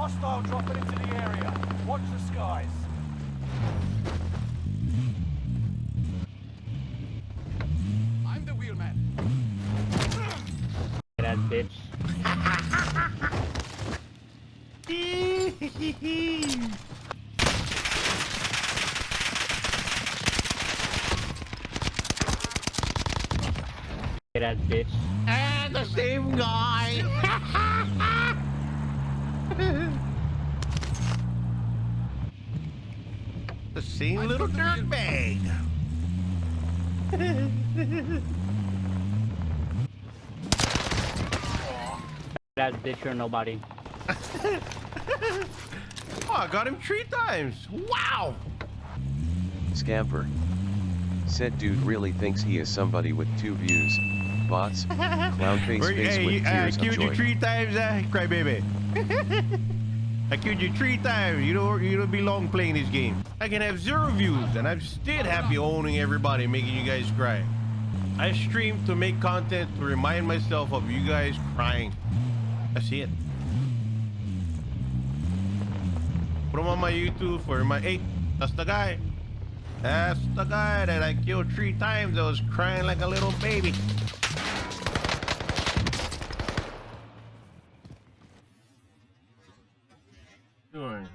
Hostile dropping into the area. Watch the skies. I'm the wheelman. That bitch. That bitch. And the same guy. The same little dirtbag. That bitch or nobody. Oh, I got him three times. Wow. Scamper. Said dude really thinks he is somebody with two views. Bots. Clown face face hey, with I tears of killed you joy. three times, uh, crybaby. I killed you three times. You don't, you don't belong playing this game. I can have zero views, and I'm still happy owning everybody, making you guys cry. I stream to make content to remind myself of you guys crying. That's it. Put 'em on my YouTube for my hey, that's the guy. That's the guy that I killed three times I was crying like a little baby. doing?